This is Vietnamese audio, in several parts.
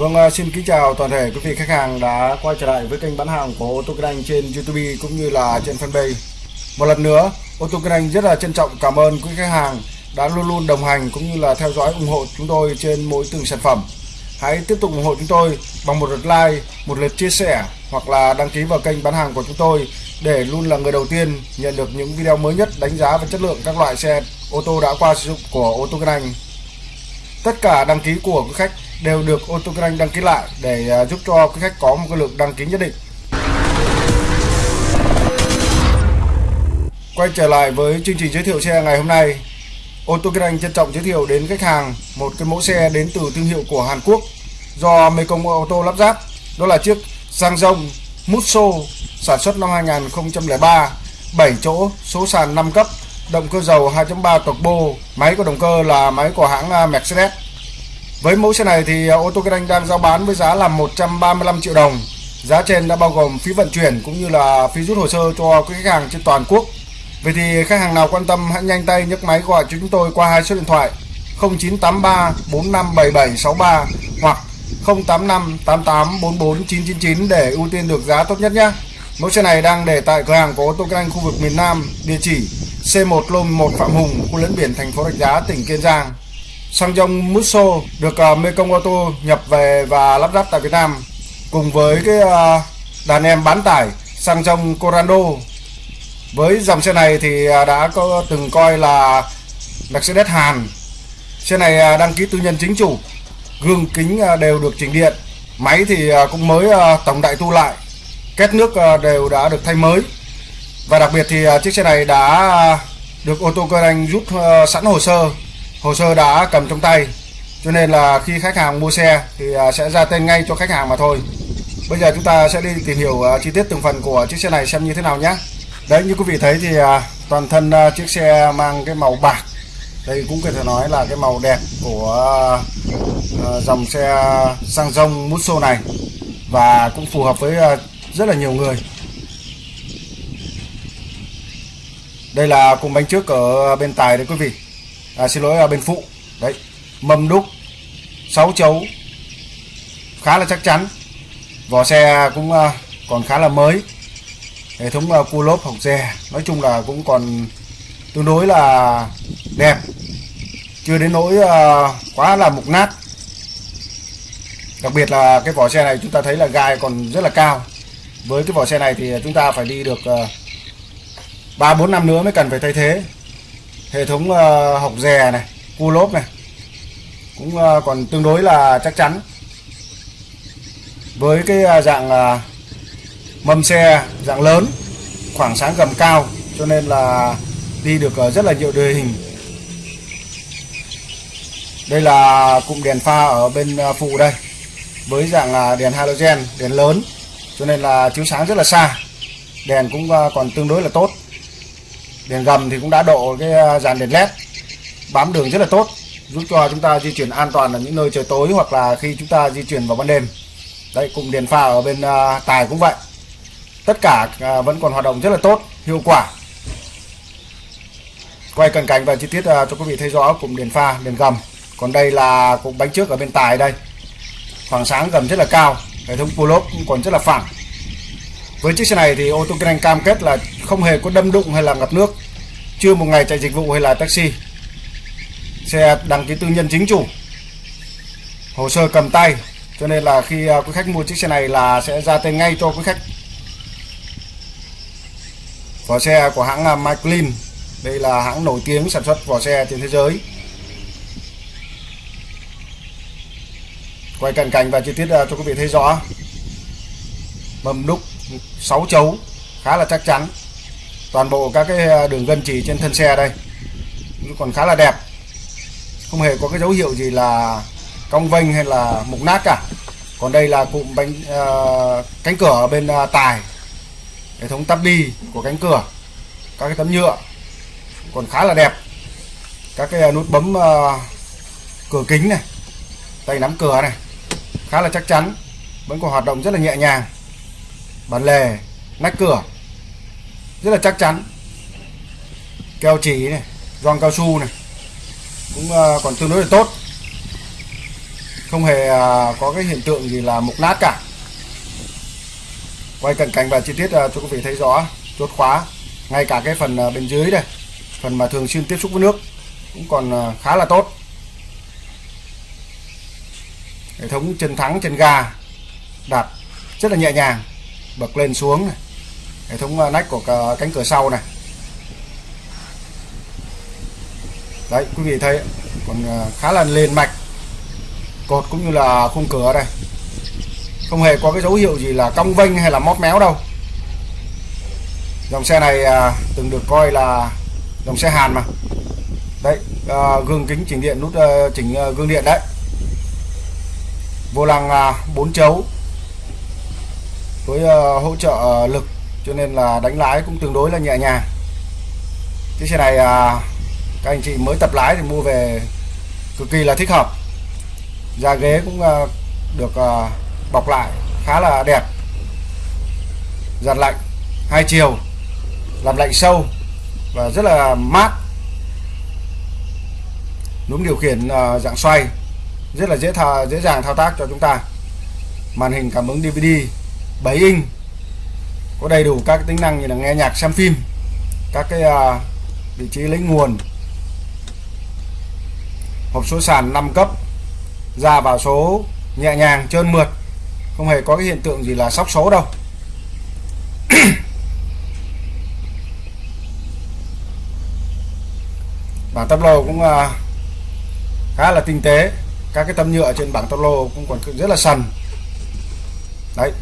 Vâng, à, xin kính chào toàn thể quý vị khách hàng đã quay trở lại với kênh bán hàng của ô tô Kinh Anh trên YouTube cũng như là trên fanpage. Một lần nữa, ô tô Kinh Anh rất là trân trọng cảm ơn quý khách hàng đã luôn luôn đồng hành cũng như là theo dõi ủng hộ chúng tôi trên mỗi từng sản phẩm. Hãy tiếp tục ủng hộ chúng tôi bằng một lượt like, một lượt chia sẻ hoặc là đăng ký vào kênh bán hàng của chúng tôi để luôn là người đầu tiên nhận được những video mới nhất đánh giá về chất lượng các loại xe ô tô đã qua sử dụng của ô tô Kinh Anh. Tất cả đăng ký của quý khách đều được ô tô kinh anh đăng ký lại để à, giúp cho quý khách có một cái lượng đăng ký nhất định. Quay trở lại với chương trình giới thiệu xe ngày hôm nay, ô tô kinh anh trân trọng giới thiệu đến khách hàng một cái mẫu xe đến từ thương hiệu của Hàn Quốc do Mekong ô tô lắp ráp. Đó là chiếc Sang Rong Musso sản xuất năm 2003, 7 chỗ, số sàn 5 cấp, động cơ dầu 2.3 turbo, máy của động cơ là máy của hãng à, Mercedes. Với mẫu xe này thì à, ô tô Kinh Anh đang giao bán với giá là 135 triệu đồng. Giá trên đã bao gồm phí vận chuyển cũng như là phí rút hồ sơ cho quý khách hàng trên toàn quốc. Vậy thì khách hàng nào quan tâm hãy nhanh tay nhấc máy gọi cho chúng tôi qua hai số điện thoại 0983 457763 hoặc 085 999 để ưu tiên được giá tốt nhất nhé. Mẫu xe này đang để tại cửa hàng của ô tô Kinh Anh khu vực miền Nam, địa chỉ C1 Lô 1 Phạm Hùng, khu lẫn biển thành phố Rạch Giá, tỉnh Kiên Giang. Xăng dòng Musso được uh, Mekong Auto nhập về và lắp ráp tại Việt Nam cùng với cái uh, đàn em bán tải xăng dòng Corando. Với dòng xe này thì uh, đã có từng coi là Mercedes Hàn. Xe này uh, đăng ký tư nhân chính chủ, gương kính uh, đều được chỉnh điện, máy thì uh, cũng mới uh, tổng đại tu lại, két nước uh, đều đã được thay mới. Và đặc biệt thì uh, chiếc xe này đã uh, được ô tô cơ anh rút uh, sẵn hồ sơ hồ sơ đã cầm trong tay, cho nên là khi khách hàng mua xe thì à, sẽ ra tên ngay cho khách hàng mà thôi. Bây giờ chúng ta sẽ đi tìm hiểu à, chi tiết từng phần của chiếc xe này xem như thế nào nhé. Đấy, như quý vị thấy thì à, toàn thân chiếc xe mang cái màu bạc. Đây cũng có thể nói là cái màu đẹp của dòng xe sang rông Musso này và cũng phù hợp với rất là nhiều người. Đây là cùng bánh trước ở bên tài đấy quý vị à, xin lỗi ở bên phụ. Đấy mâm đúc 6 chấu khá là chắc chắn. Vỏ xe cũng à, còn khá là mới. Hệ thống à, cua lốp hỏng xe nói chung là cũng còn tương đối là đẹp. Chưa đến nỗi quá là mục nát. Đặc biệt là cái vỏ xe này chúng ta thấy là gai còn rất là cao. Với cái vỏ xe này thì chúng ta phải đi được ba bốn năm nữa mới cần phải thay thế hệ thống uh, học rè này cua lốp này cũng uh, còn tương đối là chắc chắn. Với cái uh, dạng uh, mâm xe dạng lớn khoảng sáng gầm cao cho nên là đi được uh, rất là nhiều địa hình. Đây là cụm đèn pha ở bên uh, phụ đây với dạng uh, đèn halogen đèn lớn cho nên là chiếu sáng rất là xa. Đèn cũng uh, còn tương đối là tốt đèn gầm thì cũng đã độ cái à, dàn đèn led bám đường rất là tốt, giúp cho chúng ta di chuyển an toàn ở những nơi trời tối hoặc là khi chúng ta di chuyển vào ban đêm. Đây cùng đèn pha ở bên à, tài cũng vậy. Tất cả à, vẫn còn hoạt động rất là tốt, hiệu quả. Quay cận cảnh và chi tiết cho quý vị thấy rõ cùng đèn pha, đèn gầm. Còn đây là cục bánh trước ở bên tài đây. Khoảng sáng gầm rất là cao, hệ thống pull cũng còn rất là phẳng với chiếc xe này thì ô tô kinh anh cam kết là không hề có đâm đụng hay là ngập nước chưa một ngày chạy dịch vụ hay là taxi. Xe đăng ký tư nhân chính chủ hồ sơ cầm tay cho nên là khi à, quý khách mua chiếc xe này là sẽ ra tên ngay cho quý khách. Vỏ xe của hãng à, MyClean, đây là hãng nổi tiếng sản xuất vỏ xe trên thế giới. Quay cận cảnh và chi tiết à, cho quý vị thấy rõ. Mâm đúc 6 chấu khá là chắc chắn. Toàn bộ các cái à, đường gân chỉ trên thân xe đây còn khá là đẹp. Không hề có cái dấu hiệu gì là cong vênh hay là mục nát cả. Còn đây là cụm bánh uh, cánh cửa ở bên uh, tài hệ thống tắp đi của cánh cửa các cái tấm nhựa còn khá là đẹp. Các cái nút bấm uh, cửa kính này tay nắm cửa này khá là chắc chắn vẫn còn hoạt động rất là nhẹ nhàng bản lề, nách cửa. Rất là chắc chắn. Keo chỉ này, gioăng cao su này. Cũng ờ, còn tương đối là tốt. Không hề ờ, có cái hiện tượng gì là mục nát cả. Quay cận cảnh và chi tiết ờ, cho quý vị thấy rõ, chốt khóa. Ngay cả cái phần bên dưới đây, phần mà thường xuyên tiếp xúc với nước, cũng còn khá là tốt. Hệ thống chân thắng, chân ga đạp rất là nhẹ nhàng bật lên xuống này. hệ thống à, nách của cánh cửa sau này. Đấy quý vị thấy còn à, khá là liền mạch. Cột cũng như là khung cửa đây. Không hề có cái dấu hiệu gì là cong vênh hay là móp méo đâu. Dòng xe này à, từng được coi là dòng xe Hàn mà. Đấy à, gương kính chỉnh điện nút à, chỉnh à, gương điện đấy. Vô lăng à, 4 chấu với ờ, hỗ trợ ờ, lực cho nên là đánh lái cũng tương đối là nhẹ nhàng. Chiếc xe này à, các anh chị mới tập lái thì mua về cực kỳ là thích hợp. Da ghế cũng ờ, được bọc lại khá là đẹp. Giặt lạnh hai chiều làm lạnh sâu và rất là mát. Núm điều khiển uh, dạng xoay rất là dễ thao dễ dàng thao tác cho chúng ta. Màn hình cảm ứng DVD 7 inch. Có đầy đủ các tính năng như là nghe nhạc xem phim các cái uh, vị trí lấy nguồn. Hộp số sàn 5 cấp ra vào số nhẹ nhàng trơn mượt không hề có cái hiện tượng gì là sóc số đâu. Bảng tắp lô cũng à, khá là tinh tế. Các cái tấm nhựa trên bảng tắp lô cũng còn rất là sần đấy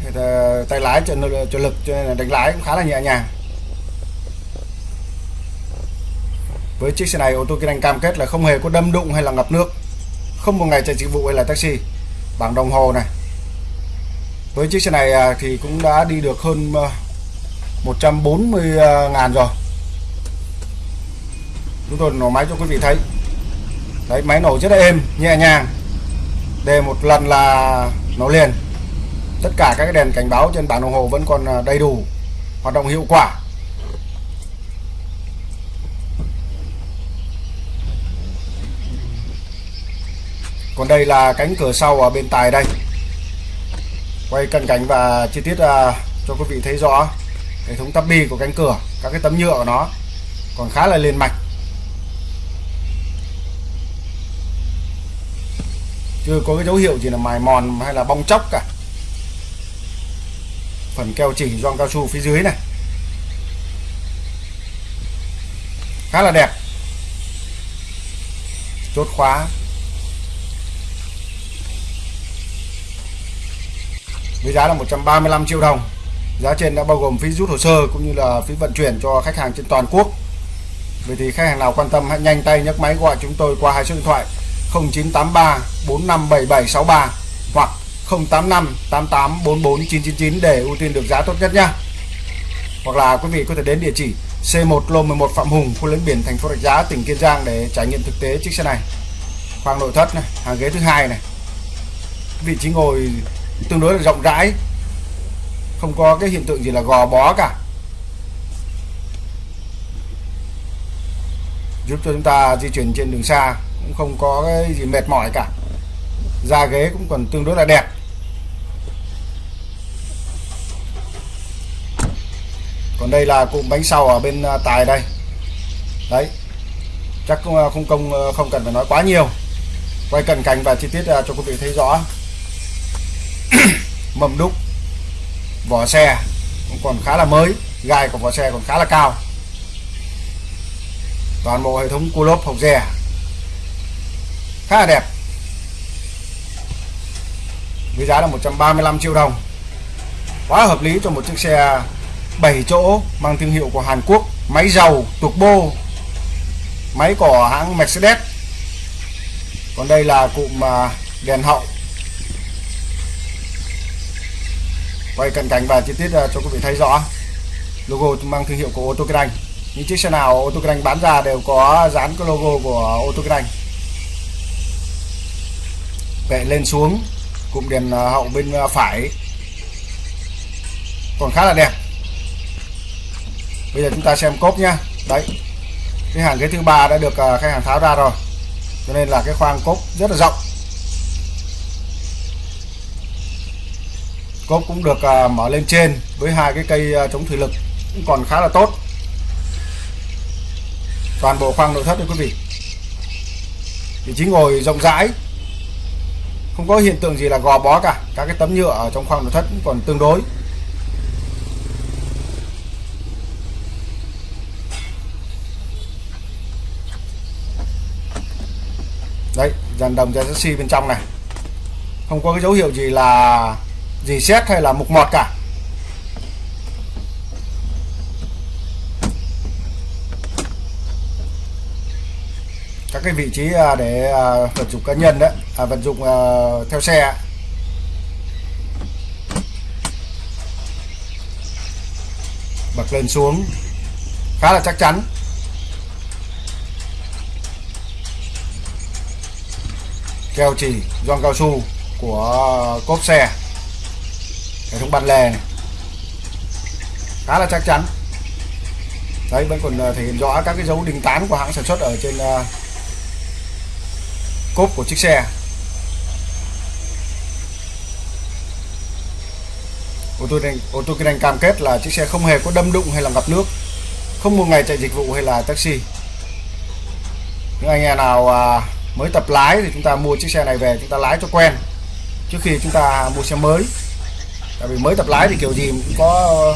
tay lái cho, cho lực cho nên là đánh lái cũng khá là nhẹ nhàng. Với chiếc xe này ô tô kinh anh cam kết là không hề có đâm đụng hay là ngập nước. Không một ngày chạy dịch vụ hay là taxi. Bảng đồng hồ này. Với chiếc xe này à, thì cũng đã đi được hơn 140 à, à, ngàn rồi. Chúng tôi nổ máy cho quý vị thấy. Đấy máy nổ rất là êm nhẹ nhàng. Đề một lần là nổ liền tất cả các đèn cảnh báo trên bảng đồng hồ vẫn còn à, đầy đủ, hoạt động hiệu quả. Còn đây là cánh cửa sau ở bên tài đây. Quay cận cảnh và chi tiết à, cho quý vị thấy rõ hệ thống tắp bi của cánh cửa, các cái tấm nhựa của nó còn khá là liền mạch. Chưa có cái dấu hiệu gì là mài mòn hay là bong chóc cả phần keo chỉ gioăng cao su phía dưới này. Khá là đẹp. Chốt khóa. Với giá là 135 triệu đồng. Giá trên đã bao gồm phí rút hồ sơ cũng như là phí vận chuyển cho khách hàng trên toàn quốc. Vậy thì khách hàng nào quan tâm hãy nhanh tay nhấc máy gọi chúng tôi qua hai số điện thoại 0983 457763 hoặc 085 88 44 999 để ưu tiên được giá tốt nhất nha hoặc là quý vị có thể đến địa chỉ C1 lô 11 Phạm Hùng, khu lấn biển thành phố Rạch Giá, tỉnh Kiên Giang để trải nghiệm thực tế chiếc xe này. Khoang nội thất này, hàng ghế thứ hai này. Vị trí ngồi tương đối là rộng rãi, không có cái hiện tượng gì là gò bó cả. Giúp cho chúng ta di chuyển trên đường xa, cũng không có cái gì mệt mỏi cả. Da ghế cũng còn tương đối là đẹp. Còn đây là cụm bánh sau ở bên à, tài đây. Đấy. Chắc à, không không công à, không cần phải nói quá nhiều. Quay cận cảnh và chi tiết cho quý vị thấy rõ. Mâm đúc, vỏ xe cũng còn khá là mới, gai của vỏ xe còn khá là cao. Toàn bộ hệ thống cua lốp hộc dè khá là đẹp. Với giá là 135 triệu đồng. Quá hợp lý cho một chiếc xe 7 chỗ mang thương hiệu của Hàn Quốc, máy dầu turbo máy của hãng Mercedes. Còn đây là cụm à, đèn hậu. Quay cận cảnh và chi tiết à, cho quý vị thấy rõ. Logo mang thương hiệu của ô tô kinh anh những chiếc xe nào ô tô kinh anh bán ra đều có dán cái logo của ô tô kinh anh vệ lên xuống, cụm đèn à, hậu bên phải. Còn khá là đẹp bây giờ chúng ta xem cốp nhá. Đấy. Cái hàng ghế thứ ba đã được à, khách hàng tháo ra rồi. Cho nên là cái khoang cốp rất là rộng. Cốp cũng được à, mở lên trên với hai cái cây à, chống thủy lực cũng còn khá là tốt. Toàn bộ khoang nội thất đấy quý vị. Vị trí ngồi rộng rãi. Không có hiện tượng gì là gò bó cả. Các cái tấm nhựa ở trong khoang nội thất cũng còn tương đối. Đấy dàn đồng dàn chassis bên trong này. Không có cái dấu hiệu gì là gì xét hay là mục mọt cả. Các cái vị trí à, để à, vận vật dụng cá nhân đấy à, vật dụng à, theo xe. Bật lên xuống. Khá là chắc chắn. Keo chỉ gioăng cao su của cốp xe. Hệ thống ban lề này. Khá là chắc chắn. Đấy vẫn còn ờ, thể hiện rõ các cái dấu đinh tán của hãng sản xuất ở trên uh, cốp của chiếc xe. Ô tô này ô tô kinh anh cam kết là chiếc xe không hề có đâm đụng hay là ngập nước không một ngày chạy dịch vụ hay là taxi. Những anh em nào uh, mới tập lái thì chúng ta mua chiếc xe này về, chúng ta lái cho quen. Trước khi chúng ta mua xe mới. Tại vì mới tập lái thì kiểu gì cũng có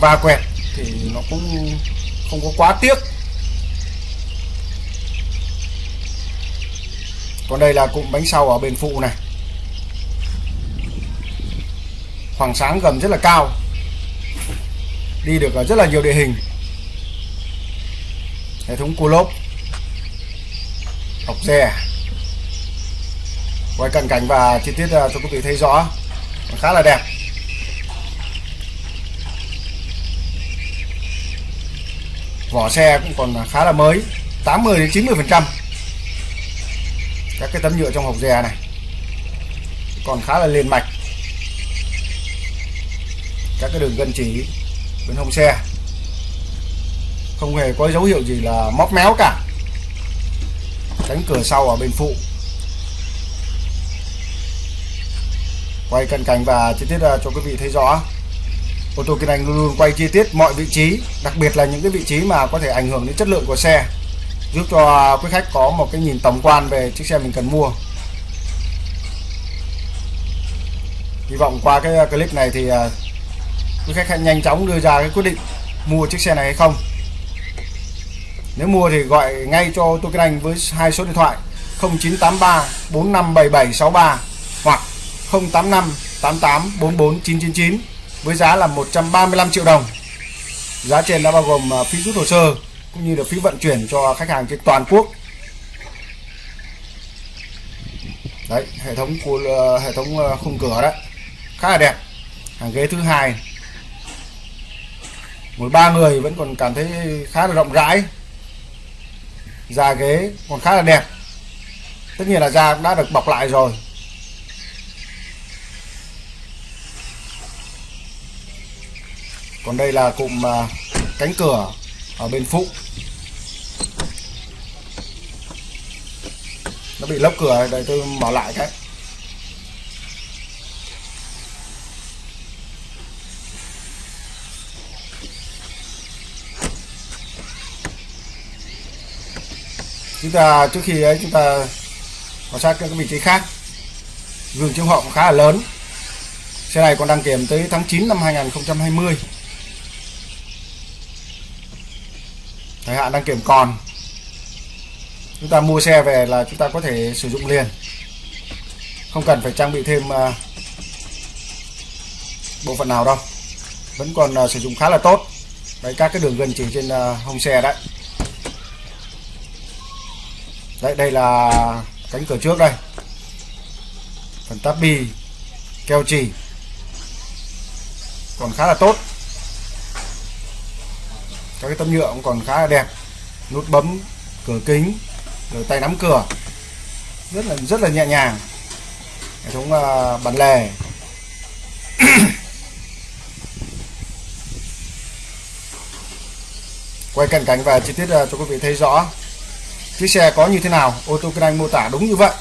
va quẹt thì nó cũng không có quá tiếc. Còn đây là cụm bánh sau ở bên phụ này. Khoảng sáng gầm rất là cao. Đi được ở rất là nhiều địa hình. Hệ thống cua lốp học quay cận cảnh và chi tiết ờ, cho quý vị thấy rõ. Khá là đẹp. Vỏ xe cũng còn khá là mới 80 đến 90 phần trăm. Các cái tấm nhựa trong hộp dè này còn khá là liền mạch. Các cái đường gân chỉ bên hông xe không hề có dấu hiệu gì là móc méo cả cánh cửa sau ở bên phụ. Quay cận cảnh và chi tiết à, cho quý vị thấy rõ. Ô tô kinh anh luôn luôn quay chi tiết mọi vị trí, đặc biệt là những cái vị trí mà có thể ảnh hưởng đến chất lượng của xe, giúp cho quý khách có một cái nhìn tổng quan về chiếc xe mình cần mua. Hy vọng qua cái à, clip này thì à, quý khách hãy nhanh chóng đưa ra cái quyết định mua chiếc xe này hay không nếu mua thì gọi ngay cho tôi kinh anh với hai số điện thoại 0983 457763 hoặc 085 88 44 999 với giá là 135 triệu đồng. Giá trên đã bao gồm à, phí rút hồ sơ cũng như là phí vận chuyển cho khách hàng trên toàn quốc. Đấy, hệ thống của à, hệ thống à, khung cửa đấy. Khá là đẹp. Hàng ghế thứ hai. Ngồi ba người vẫn còn cảm thấy khá là rộng rãi. Da ghế còn khá là đẹp. Tất nhiên là da đã được bọc lại rồi. Còn đây là cụm à, cánh cửa ở bên phụ. Nó bị lốc cửa đây tôi mở lại cái. Chúng ta, trước khi ấy, chúng ta quan sát các vị trí khác. Gương chiếu hậu khá là lớn. Xe này còn đăng kiểm tới tháng 9 năm 2020 thời hạn đăng kiểm còn. Chúng ta mua xe về là chúng ta có thể sử dụng liền. Không cần phải trang bị thêm à, bộ phận nào đâu. Vẫn còn à, sử dụng khá là tốt. Đấy, các cái đường gần chỉ trên à, hông xe đấy đây đây là cánh cửa trước đây. Phần táp bi keo chỉ còn khá là tốt. Các cái tấm nhựa cũng còn khá là đẹp. Nút bấm cửa kính rồi tay nắm cửa. Rất là rất là nhẹ nhàng. Hệ thống uh, bản lề. Quay cận cảnh và chi tiết uh, cho quý vị thấy rõ chiếc xe có như thế nào, ô tô kinh anh mô tả đúng như vậy,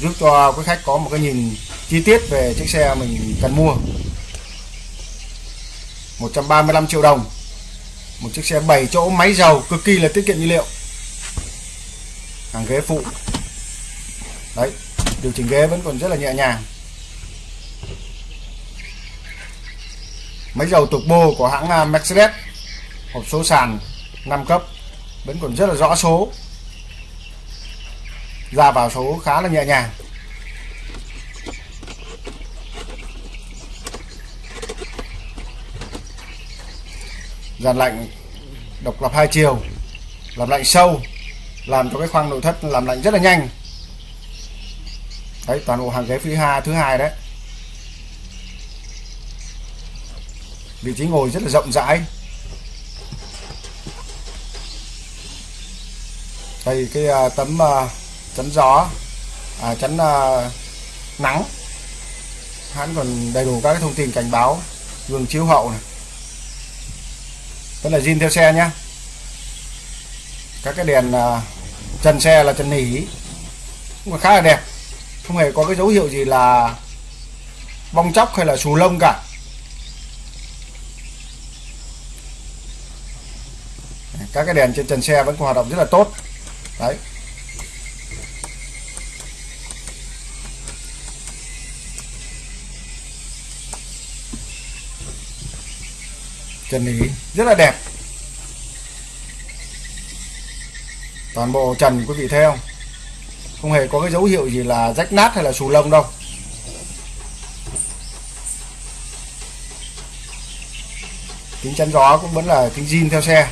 giúp cho quý khách có một cái nhìn chi tiết về chiếc xe mình cần mua. 135 triệu đồng, một chiếc xe 7 chỗ, máy dầu cực kỳ là tiết kiệm nhiên liệu. Hàng ghế phụ. Đấy, điều chỉnh ghế vẫn còn rất là nhẹ nhàng. Máy dầu turbo của hãng à, Mercedes, hộp số sàn 5 cấp, vẫn còn rất là rõ số ra vào số khá là nhẹ nhàng. Dàn lạnh độc lập hai chiều làm lạnh sâu làm cho cái khoang nội thất làm lạnh rất là nhanh. Đấy toàn bộ hàng ghế phía hai thứ hai đấy. Vị trí ngồi rất là rộng rãi. Đây cái uh, tấm uh, chắn gió. À, chắn uh, nắng. Hắn còn đầy đủ các cái thông tin cảnh báo gương chiếu hậu này. Tức là zin theo xe nhá. Các cái đèn uh, trần xe là trần nỉ cũng khá là đẹp. Không hề có cái dấu hiệu gì là bong chóc hay là xù lông cả. Các cái đèn trên trần xe vẫn còn hoạt động rất là tốt. Đấy. Trần lý rất là đẹp. Toàn bộ trần quý vị thấy không? Không hề có cái dấu hiệu gì là rách nát hay là xù lông đâu. Kính chắn gió cũng vẫn là kính zin theo xe.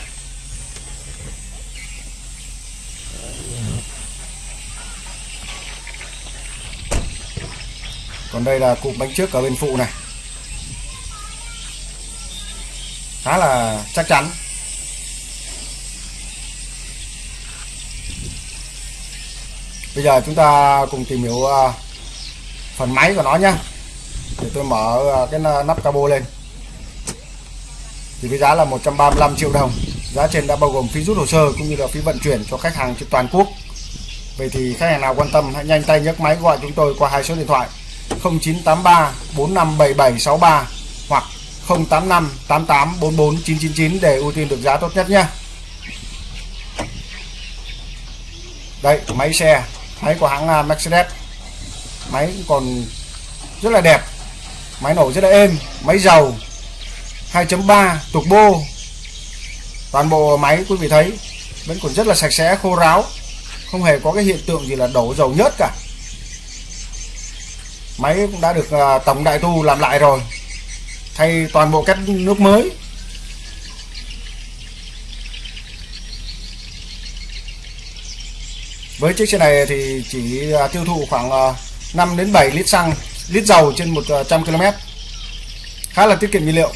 Còn đây là cụm bánh trước ở bên phụ này. Khá là chắc chắn. Bây giờ chúng ta cùng tìm hiểu à, phần máy của nó nhé để tôi mở à, cái nắp cabo lên. Thì với giá là 135 triệu đồng. Giá trên đã bao gồm phí rút hồ sơ cũng như là phí vận chuyển cho khách hàng trên toàn quốc. Vậy thì khách hàng nào quan tâm, hãy nhanh tay nhấc máy gọi chúng tôi qua hai số điện thoại 0983 457763 085 88 44 999 để ưu tiên được giá tốt nhất nhé. Đây, máy xe, máy của hãng à, Mercedes. Máy còn rất là đẹp, máy nổ rất là êm, máy dầu 2.3 turbo toàn bộ máy quý vị thấy vẫn còn rất là sạch sẽ, khô ráo, không hề có cái hiện tượng gì là đổ dầu nhớt cả. Máy cũng đã được à, tổng đại tu làm lại rồi thay toàn bộ cách nước mới. Với chiếc xe này thì chỉ à, tiêu thụ khoảng à, 5 đến 7 lít xăng, lít dầu trên 100 à, km khá là tiết kiệm nhiên liệu.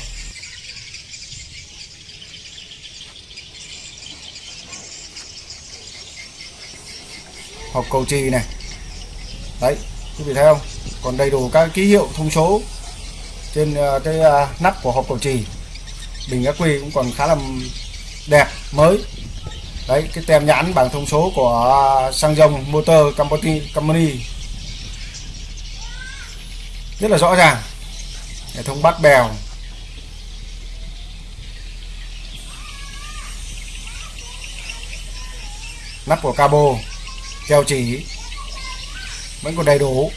Hộp cầu trì này. Đấy, quý vị thấy không? Còn đầy đủ các ký hiệu thông số trên ờ, cái ờ, nắp của hộp cầu trì, bình ác quy cũng còn khá là đẹp, mới. Đấy, cái tem nhãn bảng thông số của ờ, xăng dòng motor company company. Rất là rõ ràng. Hệ thống bắt bèo. Nắp của cabo keo chỉ. Vẫn còn đầy đủ.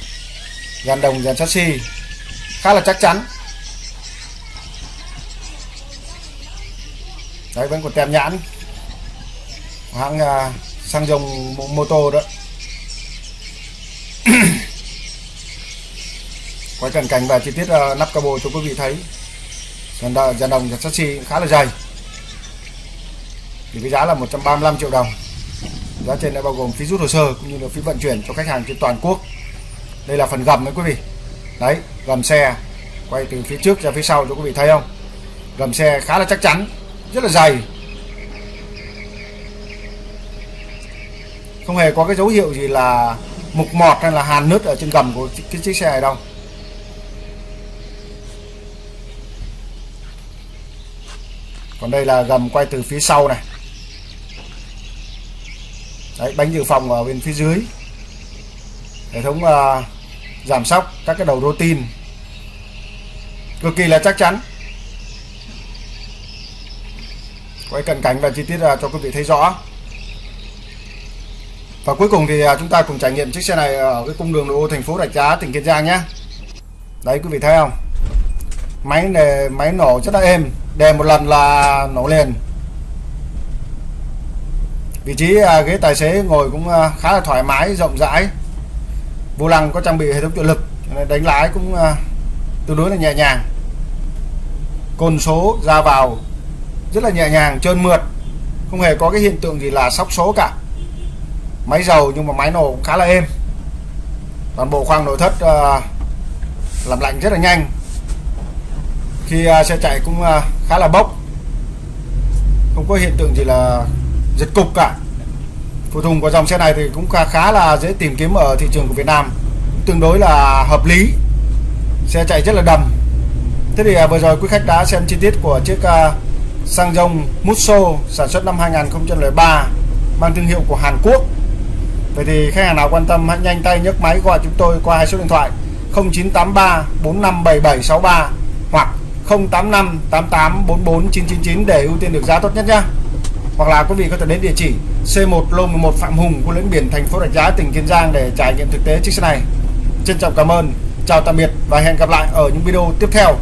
Dàn đồng, dàn chassis khá là chắc chắn. Đấy vẫn còn tem nhãn. Hãng à, uh, xăng dòng mô tô đó. Quay cận cảnh và chi tiết à, uh, nắp cabo cho quý vị thấy. Dàn đồng dàn đồng dàn chassis khá là dày. Thì cái giá là 135 triệu đồng. Giá trên đã bao gồm phí rút hồ sơ cũng như là phí vận chuyển cho khách hàng trên toàn quốc. Đây là phần gầm đấy quý vị đấy gầm xe quay từ phía trước ra phía sau cho quý vị thấy không? Gầm xe khá là chắc chắn rất là dày. Không hề có cái dấu hiệu gì là mục mọt hay là hàn nứt ở trên gầm của cái chiếc xe này đâu. Còn đây là gầm quay từ phía sau này. Đấy bánh dự phòng ở bên phía dưới. Hệ thống uh, giảm sóc các cái đầu rô tin cực kỳ là chắc chắn. Quay cận cảnh và chi tiết ra cho quý vị thấy rõ. Và cuối cùng thì à, chúng ta cùng trải nghiệm chiếc xe này ở cái cung đường nội ô thành phố Rạch Giá, tỉnh Kiên Giang nhé. Đấy, quý vị thấy không? Máy này máy nổ rất là êm, đè một lần là nổ liền. Vị trí à, ghế tài xế ngồi cũng khá là thoải mái, rộng rãi vô lăng có trang bị hệ thống trợ lực đánh lái cũng à, tương đối là nhẹ nhàng. Côn số ra vào rất là nhẹ nhàng trơn mượt không hề có cái hiện tượng gì là sóc số cả. Máy dầu nhưng mà máy nổ cũng khá là êm. Toàn bộ khoang nội thất uh, làm lạnh rất là nhanh. Khi uh, xe chạy cũng uh, khá là bốc. Không có hiện tượng gì là giật cục cả phụ tùng của dòng xe này thì cũng khá, là dễ tìm kiếm ở thị trường của Việt Nam. Tương đối là hợp lý. Xe chạy rất là đầm. Thế thì à, vừa rồi quý khách đã xem chi tiết của chiếc à, xăng rông Musso sản xuất năm 2003 mang thương hiệu của Hàn Quốc. Vậy thì khách hàng nào quan tâm hãy nhanh tay nhấc máy gọi chúng tôi qua hai số điện thoại 0983 457763 hoặc 085 88 44 999 để ưu tiên được giá tốt nhất nhé. Hoặc là quý vị có thể đến địa chỉ C1 Lô 11 Phạm Hùng, khu lĩnh biển thành phố Rạch Giá, tỉnh Kiên Giang để trải nghiệm thực tế chiếc xe này. Trân trọng cảm ơn, chào tạm biệt và hẹn gặp lại ở những video tiếp theo.